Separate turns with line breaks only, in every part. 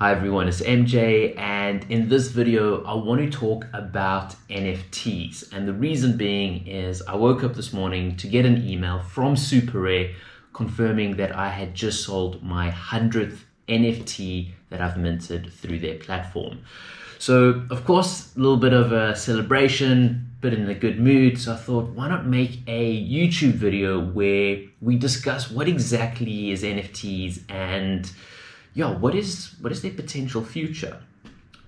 Hi everyone, it's MJ and in this video I want to talk about NFTs and the reason being is I woke up this morning to get an email from SuperRare confirming that I had just sold my 100th NFT that I've minted through their platform. So of course a little bit of a celebration, but in a good mood so I thought why not make a YouTube video where we discuss what exactly is NFTs and yeah, what is what is their potential future?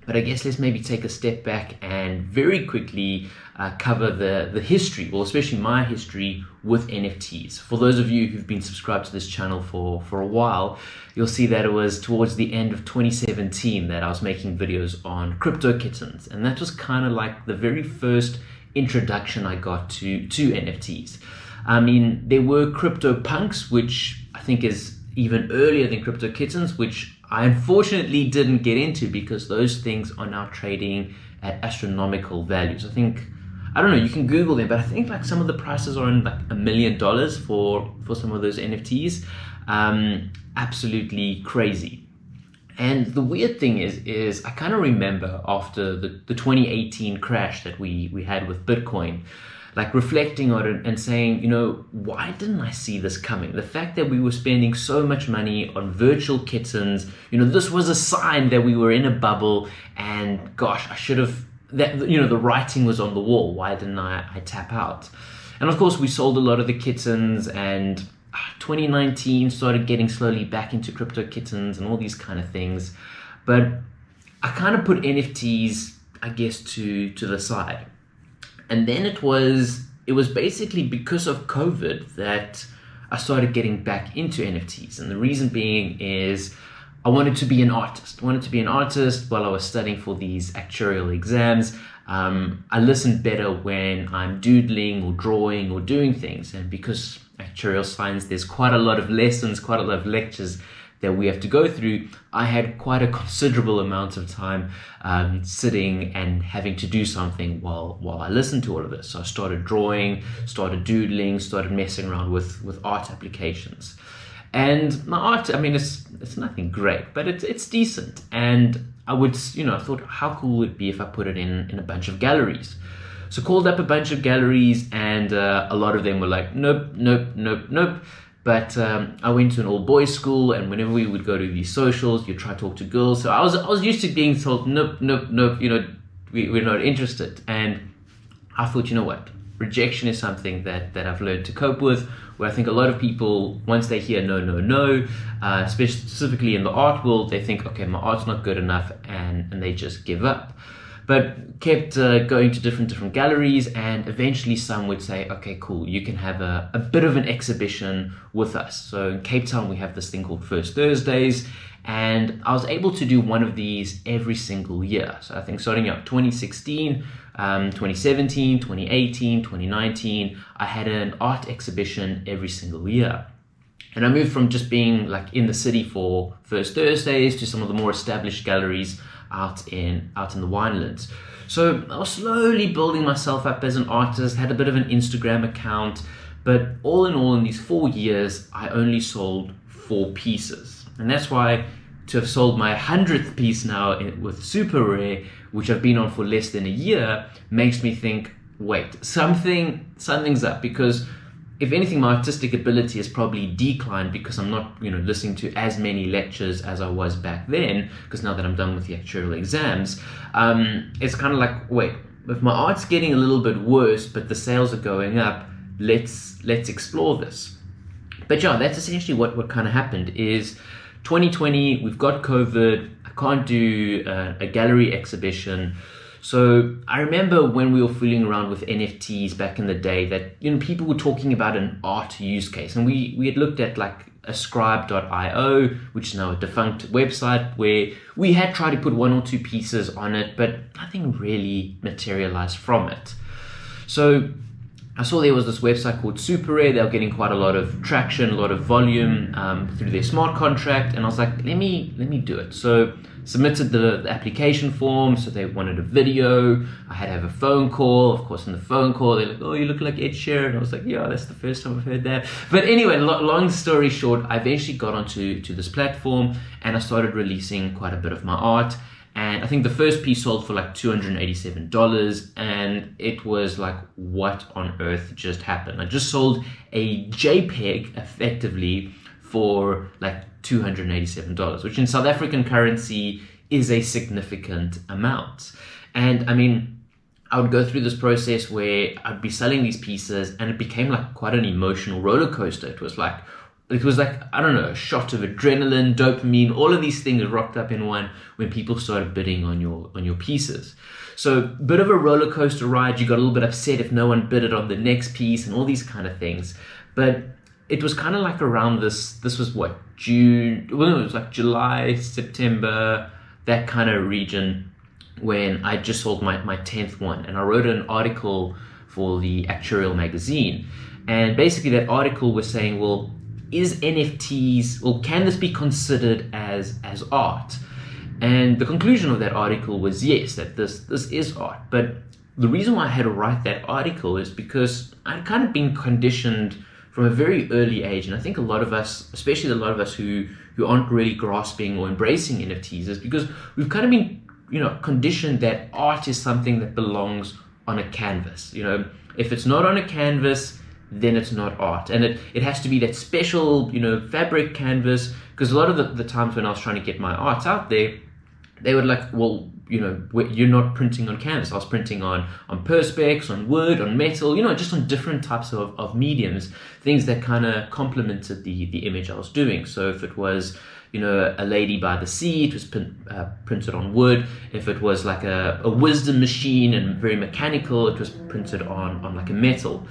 But I guess let's maybe take a step back and very quickly uh, cover the, the history, well, especially my history with NFTs. For those of you who've been subscribed to this channel for, for a while, you'll see that it was towards the end of 2017 that I was making videos on crypto kittens. And that was kind of like the very first introduction I got to, to NFTs. I mean, there were crypto punks, which I think is even earlier than Crypto Kittens, which I unfortunately didn't get into because those things are now trading at astronomical values. I think, I don't know, you can Google them, but I think like some of the prices are in like a million dollars for, for some of those NFTs. Um, absolutely crazy. And the weird thing is, is I kind of remember after the, the 2018 crash that we, we had with Bitcoin, like reflecting on it and saying, you know, why didn't I see this coming? The fact that we were spending so much money on virtual kittens, you know, this was a sign that we were in a bubble and gosh, I should have, that you know, the writing was on the wall. Why didn't I, I tap out? And of course, we sold a lot of the kittens and ah, 2019 started getting slowly back into crypto kittens and all these kind of things. But I kind of put NFTs, I guess, to, to the side and then it was it was basically because of COVID that I started getting back into NFTs. And the reason being is I wanted to be an artist. I wanted to be an artist while I was studying for these actuarial exams. Um, I listen better when I'm doodling or drawing or doing things. And because actuarial science, there's quite a lot of lessons, quite a lot of lectures that we have to go through, I had quite a considerable amount of time um, sitting and having to do something while while I listened to all of this. So I started drawing, started doodling, started messing around with with art applications. And my art, I mean, it's it's nothing great, but it's it's decent. And I would, you know, I thought, how cool would it be if I put it in in a bunch of galleries? So called up a bunch of galleries, and uh, a lot of them were like, nope, nope, nope, nope. But um, I went to an all boys school, and whenever we would go to these socials, you try to talk to girls. So I was I was used to being told, nope, nope, nope. You know, we, we're not interested. And I thought, you know what? Rejection is something that that I've learned to cope with. Where I think a lot of people, once they hear no, no, no, uh, specifically in the art world, they think, okay, my art's not good enough, and and they just give up but kept uh, going to different different galleries and eventually some would say okay cool you can have a, a bit of an exhibition with us. So in Cape Town we have this thing called First Thursdays and I was able to do one of these every single year. So I think starting out 2016 um, 2017 2018 2019 I had an art exhibition every single year. And I moved from just being like in the city for First Thursdays to some of the more established galleries out in out in the winelands. So I was slowly building myself up as an artist, had a bit of an Instagram account, but all in all, in these four years, I only sold four pieces. And that's why to have sold my 100th piece now with SuperRare, which I've been on for less than a year, makes me think, wait, something, something's up because if anything, my artistic ability has probably declined because I'm not, you know, listening to as many lectures as I was back then. Because now that I'm done with the actuarial exams, um, it's kind of like, wait, if my art's getting a little bit worse, but the sales are going up, let's let's explore this. But yeah, that's essentially what what kind of happened. Is 2020, we've got COVID. I can't do uh, a gallery exhibition. So I remember when we were fooling around with NFTs back in the day that you know people were talking about an art use case, and we we had looked at like ascribe.io, which is now a defunct website where we had tried to put one or two pieces on it, but nothing really materialized from it. So I saw there was this website called SuperRare. They were getting quite a lot of traction, a lot of volume um, through their smart contract, and I was like, let me let me do it. So submitted the, the, application form, so they wanted a video. I had to have a phone call. Of course, in the phone call, they're like, "Oh, you look like Ed Sheeran." I was like, "Yeah, that's the first time I've heard that." But anyway, lo- long story short, I eventually got onto to this platform and I started releasing quite a bit of my art. And I think the first piece sold for like $287. And it was like, what on earth just happened? I just sold a JPEG effectively for like $287, which in South African currency is a significant amount. And I mean, I would go through this process where I'd be selling these pieces and it became like quite an emotional roller coaster. It was like, it was like, I don't know, a shot of adrenaline, dopamine, all of these things rocked up in one when people started bidding on your on your pieces. So bit of a roller coaster ride. You got a little bit upset if no one bidded on the next piece and all these kind of things. But it was kind of like around this this was what june well it was like july september that kind of region when i just sold my, my 10th one. And i wrote an article for the actuarial magazine. And basically that article was saying well is nfts well can this be considered as as art? And the conclusion of that article was yes that this this is art. But the reason why i had to write that article is because i'd kind of been conditioned from a very early age. And I think a lot of us, especially a lot of us who, who aren't really grasping or embracing NFTs, is because we've kind of been, you know, conditioned that art is something that belongs on a canvas. You know, if it's not on a canvas, then it's not art. And it, it has to be that special, you know, fabric canvas. Because a lot of the, the times when I was trying to get my art out there, they would like, well, you know, you're not printing on canvas. I was printing on on perspex, on wood, on metal, you know, just on different types of, of mediums, things that kind of complemented the the image I was doing. So if it was you know, a lady by the sea, it was uh, printed on wood. If it was like a, a wisdom machine and very mechanical, it was printed on, on like a metal.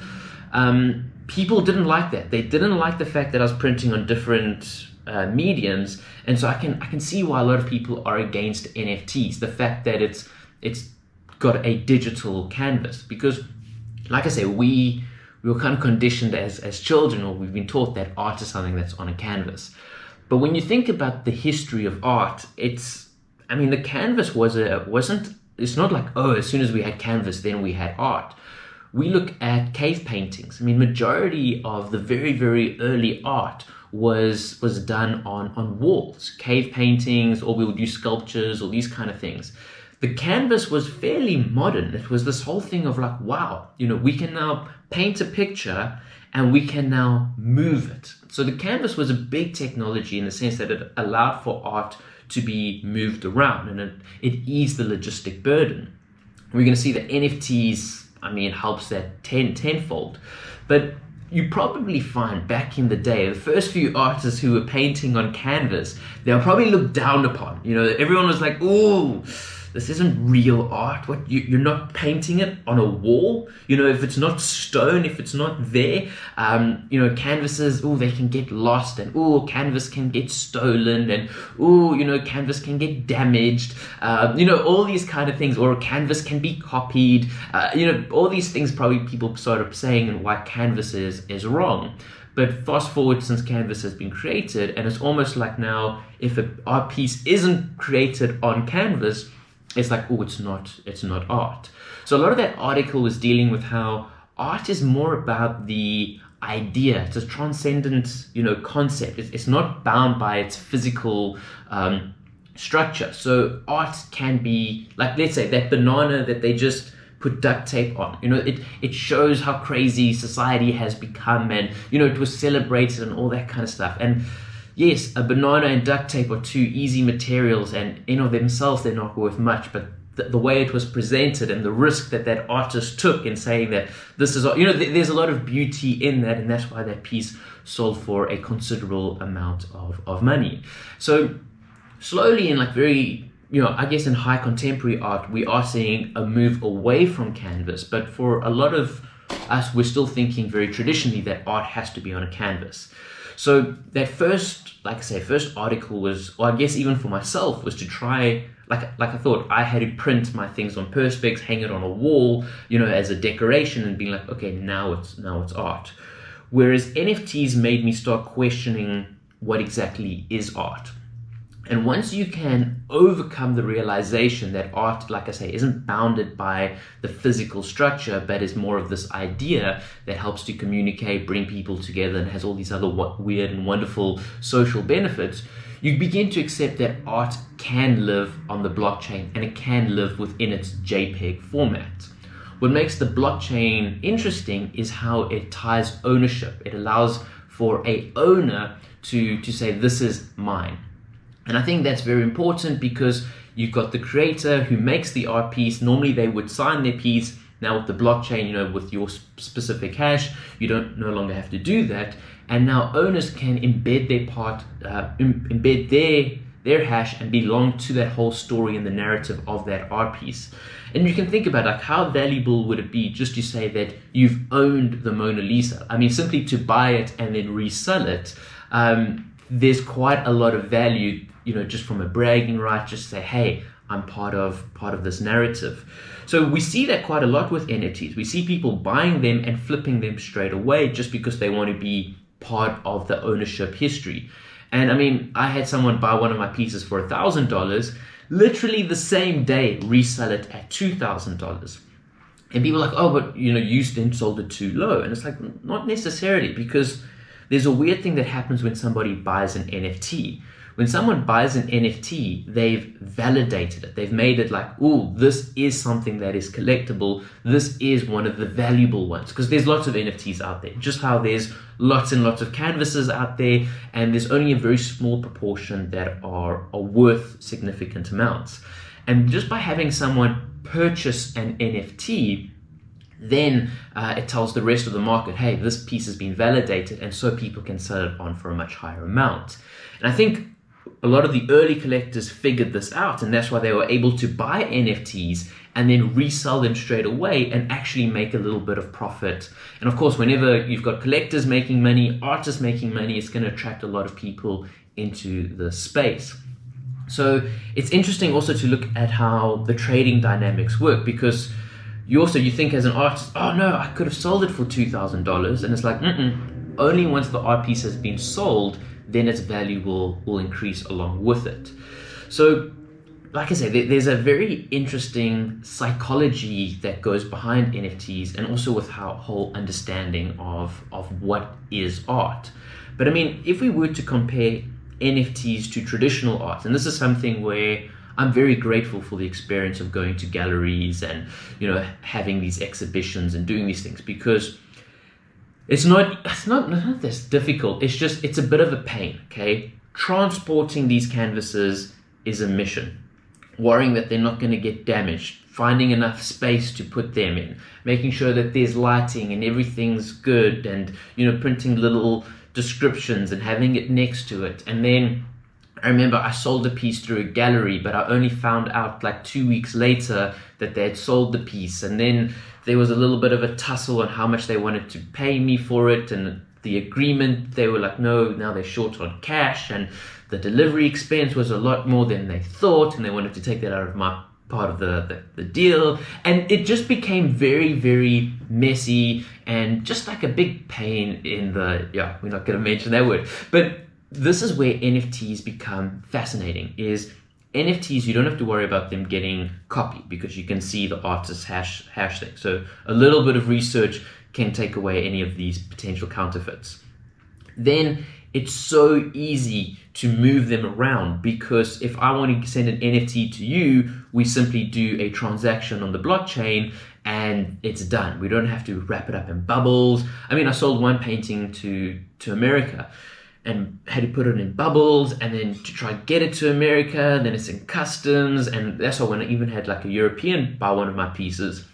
Um, people didn't like that. They didn't like the fact that I was printing on different uh, mediums, and so I can I can see why a lot of people are against NFTs. The fact that it's it's got a digital canvas because, like I say, we we were kind of conditioned as as children, or we've been taught that art is something that's on a canvas. But when you think about the history of art, it's I mean the canvas was a wasn't it's not like oh as soon as we had canvas then we had art we look at cave paintings. I mean, majority of the very, very early art was was done on on walls, cave paintings, or we would use sculptures or these kind of things. The canvas was fairly modern. It was this whole thing of like, wow, you know, we can now paint a picture and we can now move it. So the canvas was a big technology in the sense that it allowed for art to be moved around and it, it eased the logistic burden. We're going to see that NFTs I mean, helps that ten, tenfold. But you probably find back in the day, the first few artists who were painting on canvas, they were probably looked down upon. You know, everyone was like, ooh, this isn't real art. What you, you're not painting it on a wall. You know, if it's not stone, if it's not there, um, you know, canvases. Oh, they can get lost, and oh, canvas can get stolen, and oh, you know, canvas can get damaged. Uh, you know, all these kind of things, or canvas can be copied. Uh, you know, all these things probably people sort of saying and why canvas is is wrong. But fast forward since Canvas has been created, and it's almost like now if a art piece isn't created on Canvas, it's like, oh, it's not, it's not art. So a lot of that article was dealing with how art is more about the idea. It's a transcendent, you know, concept. It's, it's not bound by its physical um, structure. So art can be like, let's say that banana that they just put duct tape on. You know, it, it shows how crazy society has become and, you know, it was celebrated and all that kind of stuff. And yes, a banana and duct tape are two easy materials and in of themselves they're not worth much, but the, way it was presented and the risk that that artist took in saying that this is, you know, there's a lot of beauty in that and that's why that piece sold for a considerable amount of, of money. So slowly in like very, you know, I guess in high contemporary art, we are seeing a move away from canvas, but for a lot of us, we're still thinking very traditionally that art has to be on a canvas. So that first, like I say, first article was, or I guess even for myself, was to try, like, like I thought I had to print my things on perspex, hang it on a wall, you know, as a decoration, and being like, okay, now it's now it's art. Whereas NFTs made me start questioning what exactly is art. And once you can overcome the realization that art, like I say, isn't bounded by the physical structure, but is more of this idea that helps to communicate, bring people together, and has all these other weird and wonderful social benefits, you begin to accept that art can live on the blockchain and it can live within its JPEG format. What makes the blockchain interesting is how it ties ownership. It allows for a owner to, to say, this is mine and I think that's very important because you've got the creator who makes the art piece. Normally they would sign their piece. Now with the blockchain, you know, with your specific hash, you don't no longer have to do that. And now owners can embed their part, uh, embed their their hash and belong to that whole story and the narrative of that art piece. And you can think about like how valuable would it be just to say that you've owned the Mona Lisa? I mean, simply to buy it and then resell it. Um, there's quite a lot of value you know, just from a bragging right, just say, hey, I'm part of part of this narrative. So we see that quite a lot with NFTs. We see people buying them and flipping them straight away just because they want to be part of the ownership history. And I mean, I had someone buy one of my pieces for a thousand dollars, literally the same day resell it at two thousand dollars. And people are like, oh, but you know, you then sold it too low. And it's like, not necessarily, because there's a weird thing that happens when somebody buys an NFT when someone buys an NFT, they've validated it. They've made it like, oh, this is something that is collectible. This is one of the valuable ones. Because there's lots of NFTs out there. Just how there's lots and lots of canvases out there, and there's only a very small proportion that are, are worth significant amounts. And just by having someone purchase an NFT, then uh, it tells the rest of the market, hey, this piece has been validated, and so people can sell it on for a much higher amount. And I think a lot of the early collectors figured this out and that's why they were able to buy NFTs and then resell them straight away and actually make a little bit of profit. And of course, whenever you've got collectors making money, artists making money, it's going to attract a lot of people into the space. So it's interesting also to look at how the trading dynamics work because you also you think as an artist, oh no, I could have sold it for two thousand dollars, and it's like, mm only once the art piece has been sold then its value will, will increase along with it. So like I say, there's a very interesting psychology that goes behind NFTs and also with how whole understanding of, of what is art. But I mean, if we were to compare NFTs to traditional art, and this is something where I'm very grateful for the experience of going to galleries and, you know, having these exhibitions and doing these things because it's not it's not not this difficult. It's just it's a bit of a pain, okay? Transporting these canvases is a mission. Worrying that they're not going to get damaged, finding enough space to put them in, making sure that there's lighting and everything's good and you know printing little descriptions and having it next to it. And then I remember I sold the piece through a gallery, but I only found out like two weeks later that they had sold the piece. And then there was a little bit of a tussle on how much they wanted to pay me for it and the agreement. They were like no now they're short on cash. And the delivery expense was a lot more than they thought and they wanted to take that out of my part of the, the, the deal. And it just became very very messy and just like a big pain in the yeah we're not going to mention that word but this is where nfts become fascinating is NFTs, you don't have to worry about them getting copied because you can see the artist's hash, hash thing. So a little bit of research can take away any of these potential counterfeits. Then it's so easy to move them around because if I want to send an NFT to you, we simply do a transaction on the blockchain and it's done. We don't have to wrap it up in bubbles. I mean, I sold one painting to, to America and had to put it in bubbles and then to try and get it to America, then it's in customs, and that's why when I even had like a European buy one of my pieces,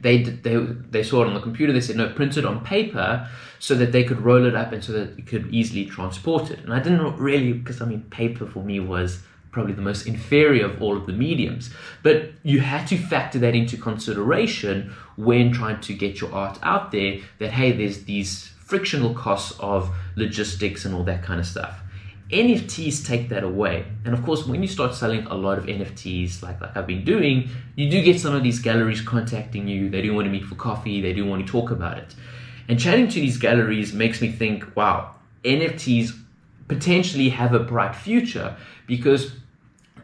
they they they saw it on the computer. They said no, print it on paper so that they could roll it up and so that it could easily transport it. And I didn't really because I mean paper for me was probably the most inferior of all of the mediums. But you had to factor that into consideration when trying to get your art out there. That hey, there's these frictional costs of logistics and all that kind of stuff. NFTs take that away. And of course, when you start selling a lot of NFTs, like, like I've been doing, you do get some of these galleries contacting you. They do want to meet for coffee. They do want to talk about it. And chatting to these galleries makes me think, wow, NFTs potentially have a bright future because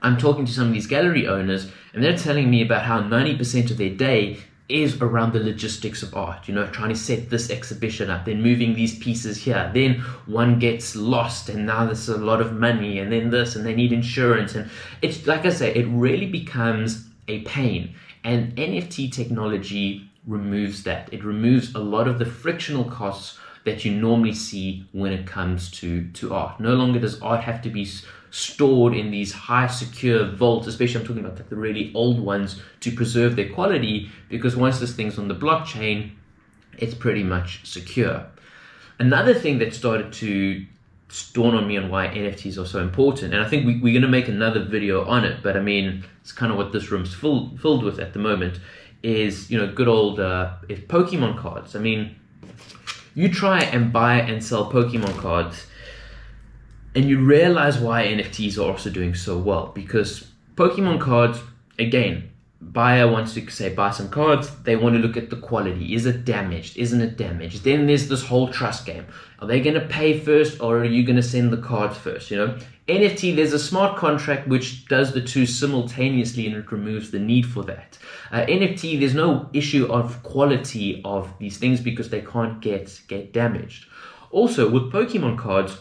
I'm talking to some of these gallery owners and they're telling me about how 90% of their day is around the logistics of art, you know, trying to set this exhibition up, then moving these pieces here, then one gets lost and now there's a lot of money and then this and they need insurance. And it's like I say, it really becomes a pain. And NFT technology removes that. It removes a lot of the frictional costs that you normally see when it comes to, to art. No longer does art have to be stored in these high secure vaults, especially I'm talking about like the really old ones to preserve their quality because once this thing's on the blockchain, it's pretty much secure. Another thing that started to dawn on me on why NFTs are so important, and I think we, are going to make another video on it, but I mean, it's kind of what this room's full, filled with at the moment, is, you know, good old uh, if Pokemon cards. I mean, you try and buy and sell Pokemon cards and you realize why NFTs are also doing so well because Pokemon cards, again, buyer wants to say buy some cards, they want to look at the quality. Is it damaged? Isn't it damaged? Then there's this whole trust game. Are they going to pay first or are you going to send the cards first? You know, NFT, there's a smart contract which does the two simultaneously and it removes the need for that. Uh, NFT, there's no issue of quality of these things because they can't get, get damaged. Also, with Pokemon cards,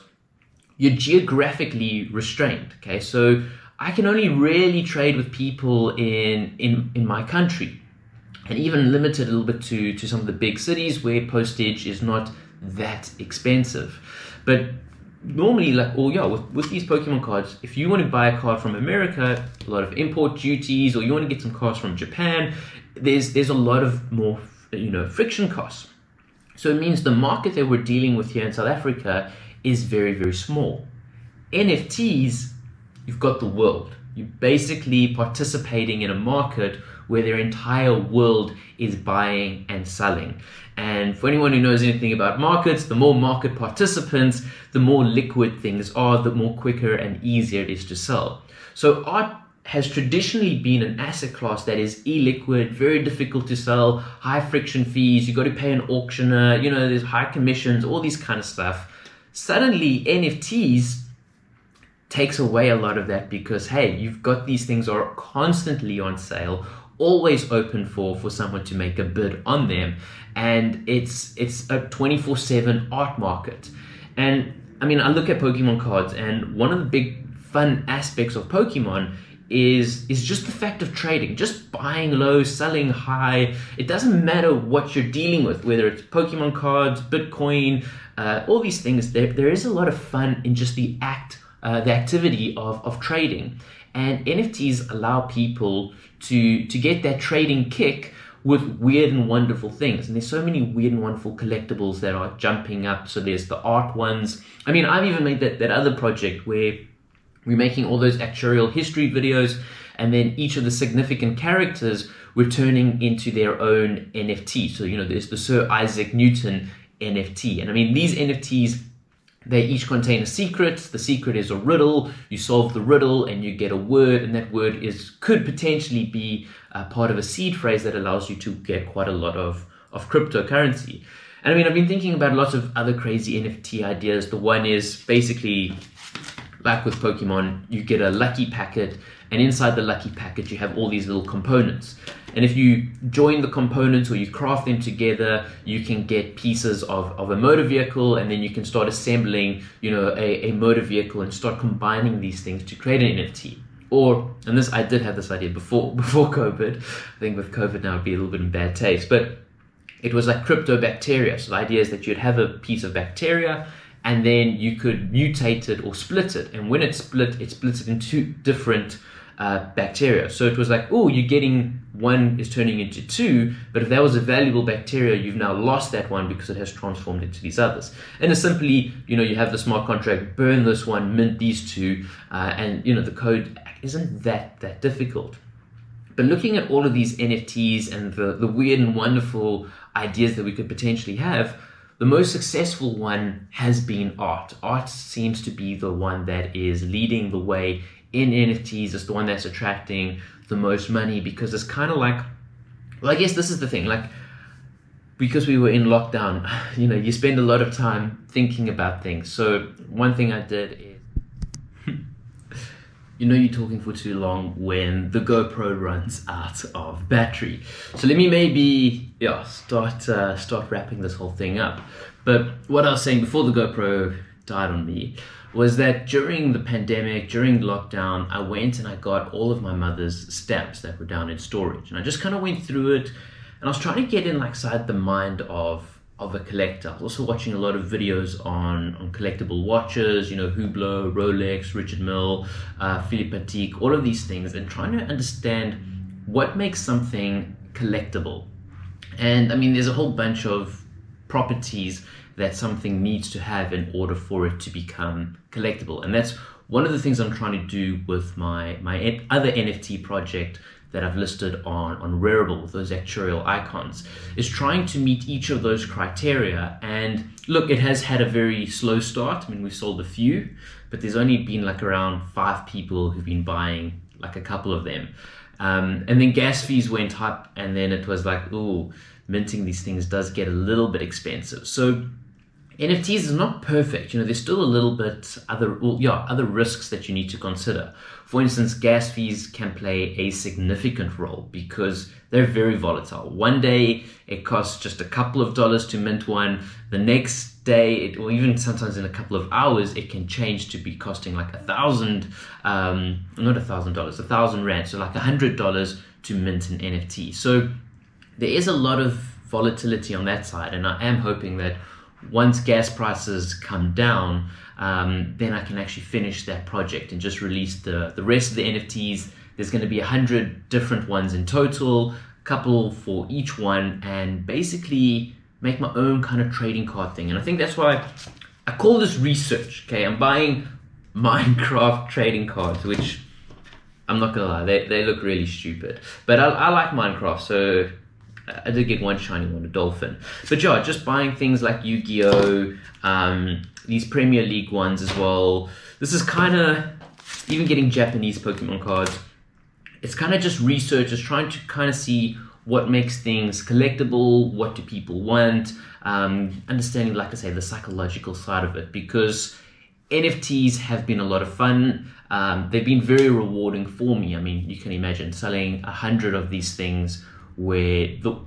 you're geographically restrained. Okay, so I can only really trade with people in in in my country, and even limited a little bit to to some of the big cities where postage is not that expensive. But normally, like oh yeah, with, with these Pokemon cards, if you want to buy a card from America, a lot of import duties, or you want to get some cards from Japan, there's there's a lot of more you know friction costs. So it means the market that we're dealing with here in South Africa is very, very small. NFTs, you've got the world. You're basically participating in a market where their entire world is buying and selling. And for anyone who knows anything about markets, the more market participants, the more liquid things are, the more quicker and easier it is to sell. So art has traditionally been an asset class that is illiquid, very difficult to sell, high friction fees, you got to pay an auctioneer, you know, there's high commissions, all these kind of stuff suddenly NFTs takes away a lot of that because hey, you've got these things are constantly on sale, always open for for someone to make a bid on them, and it's it's a 24/7 art market. And I mean, I look at Pokemon cards, and one of the big fun aspects of Pokemon is is just the fact of trading, just buying low, selling high. It doesn't matter what you're dealing with, whether it's Pokemon cards, Bitcoin, uh, all these things. There, there is a lot of fun in just the act, uh, the activity of, of trading. And NFTs allow people to to get that trading kick with weird and wonderful things. And there's so many weird and wonderful collectibles that are jumping up. So there's the art ones. I mean, I've even made that, that other project where we're making all those actuarial history videos, and then each of the significant characters we're turning into their own NFT. So, you know, there's the Sir Isaac Newton NFT. And I mean, these NFTs, they each contain a secret. The secret is a riddle. You solve the riddle and you get a word, and that word is could potentially be a part of a seed phrase that allows you to get quite a lot of, of cryptocurrency. And I mean, I've been thinking about lots of other crazy NFT ideas. The one is basically like with Pokemon, you get a lucky packet, and inside the lucky packet, you have all these little components. And if you join the components or you craft them together, you can get pieces of, of a motor vehicle, and then you can start assembling, you know, a, a motor vehicle and start combining these things to create an NFT. Or, and this I did have this idea before before COVID. I think with COVID now it'd be a little bit in bad taste, but it was like cryptobacteria. So the idea is that you'd have a piece of bacteria and then you could mutate it or split it. And when it split, it splits it into different uh, bacteria. So it was like, oh, you're getting one is turning into two, but if that was a valuable bacteria, you've now lost that one because it has transformed into these others. And it's simply, you know, you have the smart contract, burn this one, mint these two, uh, and you know the code isn't that that difficult. But looking at all of these NFTs and the, the weird and wonderful ideas that we could potentially have, the most successful one has been art. Art seems to be the one that is leading the way in NFTs. It's the one that's attracting the most money because it's kind of like, well, I guess this is the thing. Like, because we were in lockdown, you know, you spend a lot of time thinking about things. So one thing I did is, you know, you're talking for too long when the GoPro runs out of battery. So let me maybe, yeah, start uh, start wrapping this whole thing up. But what I was saying before the GoPro died on me was that during the pandemic, during lockdown, I went and I got all of my mother's stamps that were down in storage, and I just kind of went through it and I was trying to get in like side the mind of of a collector. I was also watching a lot of videos on, on collectible watches, you know, Hublot, Rolex, Richard Mille, uh, Philippe Patek, all of these things, and trying to understand what makes something collectible. And I mean, there's a whole bunch of properties that something needs to have in order for it to become collectible. And that's one of the things I'm trying to do with my, my other NFT project that I've listed on, on Rarible, those actuarial icons, is trying to meet each of those criteria. And look, it has had a very slow start. I mean, we've sold a few, but there's only been like around five people who've been buying like a couple of them. Um, and then gas fees went up, and then it was like, oh, minting these things does get a little bit expensive. So NFTs is not perfect. You know, there's still a little bit other, well, yeah, other risks that you need to consider. For instance, gas fees can play a significant role because they're very volatile. One day it costs just a couple of dollars to mint one. The next day, it, or even sometimes in a couple of hours, it can change to be costing like a thousand, um, not a thousand dollars, a thousand rand. So like a hundred dollars to mint an NFT. So there is a lot of volatility on that side. And I am hoping that once gas prices come down, um, then I can actually finish that project and just release the, the rest of the NFTs. There's going to be a hundred different ones in total, a couple for each one, and basically make my own kind of trading card thing. And I think that's why I call this research. Okay, I'm buying Minecraft trading cards, which I'm not gonna lie, they, they look really stupid. But I, I like Minecraft, so I did get one shiny one, a dolphin. But yeah, just buying things like Yu-Gi-Oh, um, these Premier League ones as well. This is kind of, even getting Japanese Pokemon cards, it's kind of just research, just trying to kind of see what makes things collectible, what do people want, um, understanding, like I say, the psychological side of it, because NFTs have been a lot of fun. Um, they've been very rewarding for me. I mean, you can imagine selling a hundred of these things where the,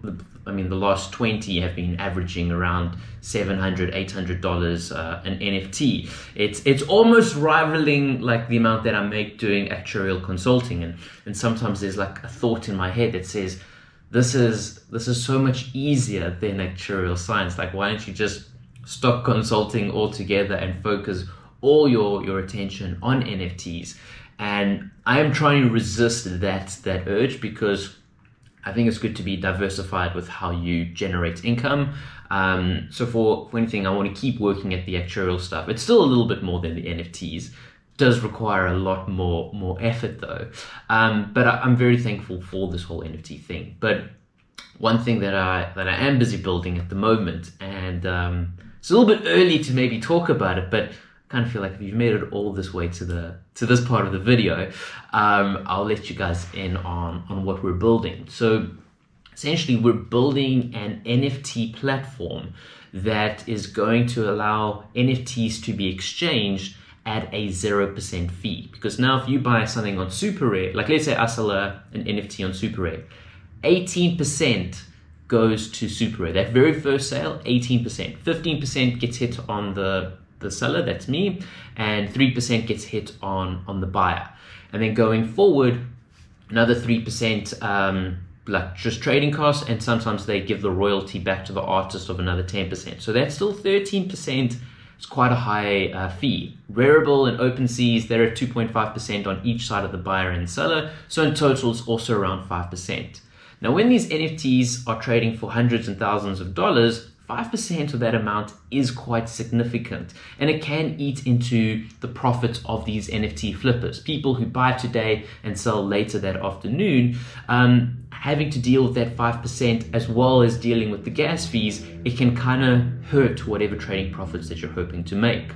I mean the last 20 have been averaging around 700 800 dollars uh, an NFT it's it's almost rivaling like the amount that I make doing actuarial consulting. And and sometimes there's like a thought in my head that says this is this is so much easier than actuarial science. Like why don't you just stop consulting altogether and focus all your your attention on NFTs and I am trying to resist that that urge because I think it's good to be diversified with how you generate income. Um, so for, for anything, I want to keep working at the actuarial stuff. It's still a little bit more than the NFTs. Does require a lot more more effort though. Um, but I, am very thankful for this whole NFT thing. But one thing that I that I am busy building at the moment, and um, it's a little bit early to maybe talk about it, but kind of feel like if you've made it all this way to the to this part of the video, um, I'll let you guys in on on what we're building. So essentially, we're building an NFT platform that is going to allow NFTs to be exchanged at a 0% fee. Because now if you buy something on SuperRare, like let's say I sell an NFT on SuperRare, 18% goes to SuperRare. That very first sale, 18%. 15% gets hit on the the seller, that's me, and 3% gets hit on, on the buyer. And then going forward, another 3% um, like just trading costs, and sometimes they give the royalty back to the artist of another 10%. So that's still 13%. It's quite a high uh, fee. Rarible and OpenSeas, they're at 2.5% on each side of the buyer and seller. So in total, it's also around 5%. Now, when these NFTs are trading for hundreds and thousands of dollars, 5% of that amount is quite significant and it can eat into the profits of these NFT flippers. People who buy today and sell later that afternoon, um, having to deal with that 5% as well as dealing with the gas fees, it can kind of hurt whatever trading profits that you're hoping to make.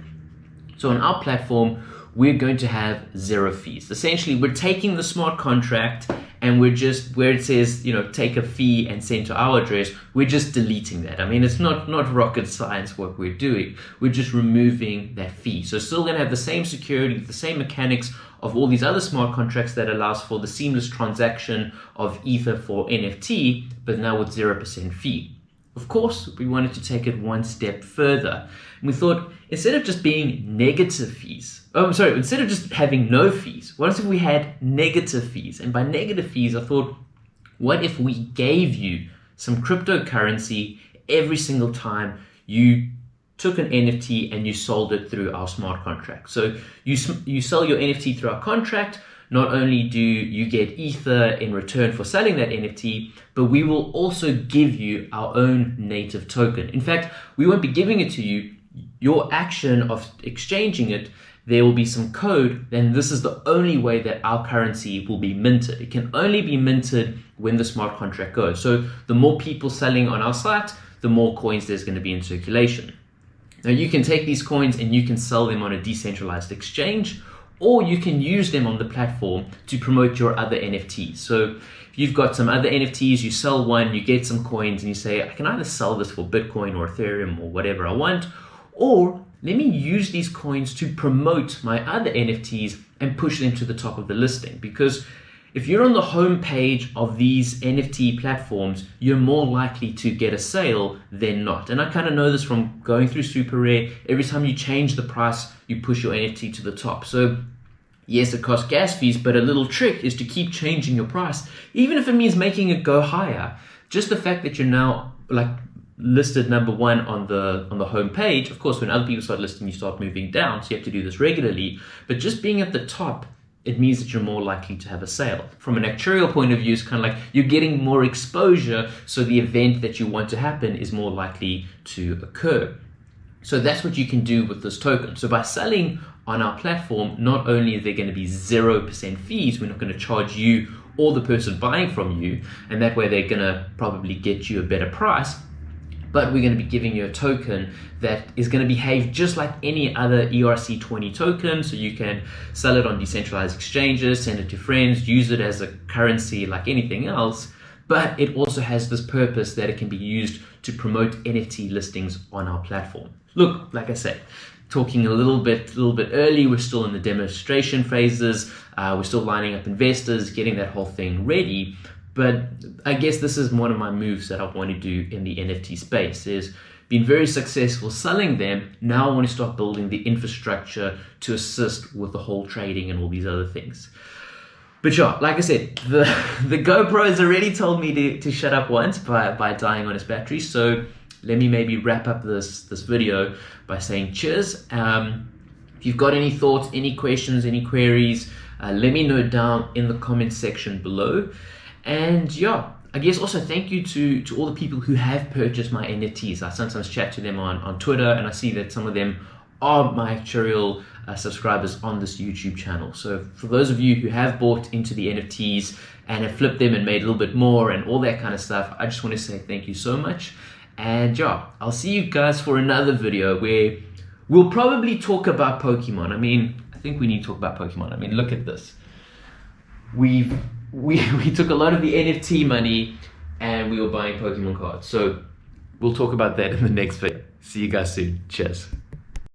So on our platform, we're going to have zero fees. Essentially, we're taking the smart contract and we're just where it says you know take a fee and send to our address we're just deleting that. I mean it's not not rocket science what we're doing. We're just removing that fee. So still going to have the same security the same mechanics of all these other smart contracts that allows for the seamless transaction of ether for nft but now with 0% fee of course, we wanted to take it one step further. And we thought, instead of just being negative fees, oh, I'm sorry, instead of just having no fees, what if we had negative fees? And by negative fees, I thought, what if we gave you some cryptocurrency every single time you took an NFT and you sold it through our smart contract? So you, you sell your NFT through our contract, not only do you get Ether in return for selling that NFT, but we will also give you our own native token. In fact, we won't be giving it to you. Your action of exchanging it, there will be some code, then this is the only way that our currency will be minted. It can only be minted when the smart contract goes. So the more people selling on our site, the more coins there's going to be in circulation. Now you can take these coins and you can sell them on a decentralized exchange or you can use them on the platform to promote your other NFTs. So if you've got some other NFTs, you sell one, you get some coins, and you say, I can either sell this for Bitcoin or Ethereum or whatever I want, or let me use these coins to promote my other NFTs and push them to the top of the listing. Because if you're on the home page of these NFT platforms, you're more likely to get a sale than not. And I kind of know this from going through SuperRare. Every time you change the price, you push your NFT to the top. So yes, it costs gas fees, but a little trick is to keep changing your price, even if it means making it go higher. Just the fact that you're now like listed number one on the on the home page. Of course, when other people start listing, you start moving down, so you have to do this regularly. But just being at the top it means that you're more likely to have a sale. From an actuarial point of view, it's kind of like you're getting more exposure, so the event that you want to happen is more likely to occur. So that's what you can do with this token. So by selling on our platform, not only are there going to be 0% fees, we're not going to charge you or the person buying from you, and that way they're going to probably get you a better price, but we're going to be giving you a token that is going to behave just like any other ERC20 token. So you can sell it on decentralized exchanges, send it to friends, use it as a currency like anything else. But it also has this purpose that it can be used to promote NFT listings on our platform. Look, like I said, talking a little bit, a little bit early. We're still in the demonstration phases. Uh, we're still lining up investors, getting that whole thing ready. But I guess this is one of my moves that I want to do in the NFT space is been very successful selling them. Now I want to start building the infrastructure to assist with the whole trading and all these other things. But yeah, like I said, the, the GoPro has already told me to, to shut up once by, by dying on its battery. So let me maybe wrap up this, this video by saying cheers. Um, if you've got any thoughts, any questions, any queries, uh, let me know down in the comment section below. And yeah, I guess also thank you to, to all the people who have purchased my NFTs. I sometimes chat to them on, on Twitter and I see that some of them are my actual uh, subscribers on this YouTube channel. So for those of you who have bought into the NFTs and have flipped them and made a little bit more and all that kind of stuff, I just want to say thank you so much. And yeah, I'll see you guys for another video where we'll probably talk about Pokemon. I mean, I think we need to talk about Pokemon. I mean, look at this. We've we, we took a lot of the NFT money and we were buying Pokemon cards. So we'll talk about that in the next video. See you guys soon. Cheers.